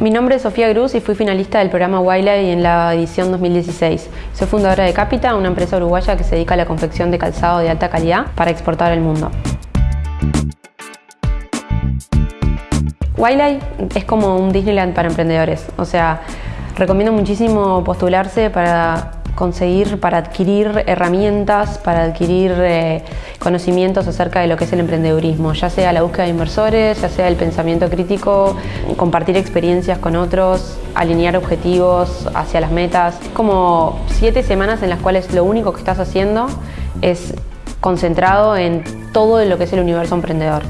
Mi nombre es Sofía Cruz y fui finalista del programa Wildlife en la edición 2016. Soy fundadora de Capita, una empresa uruguaya que se dedica a la confección de calzado de alta calidad para exportar al mundo. Wildlife es como un Disneyland para emprendedores, o sea, recomiendo muchísimo postularse para conseguir, para adquirir herramientas, para adquirir eh, conocimientos acerca de lo que es el emprendedurismo, ya sea la búsqueda de inversores, ya sea el pensamiento crítico, compartir experiencias con otros, alinear objetivos hacia las metas. Como siete semanas en las cuales lo único que estás haciendo es concentrado en todo lo que es el universo emprendedor.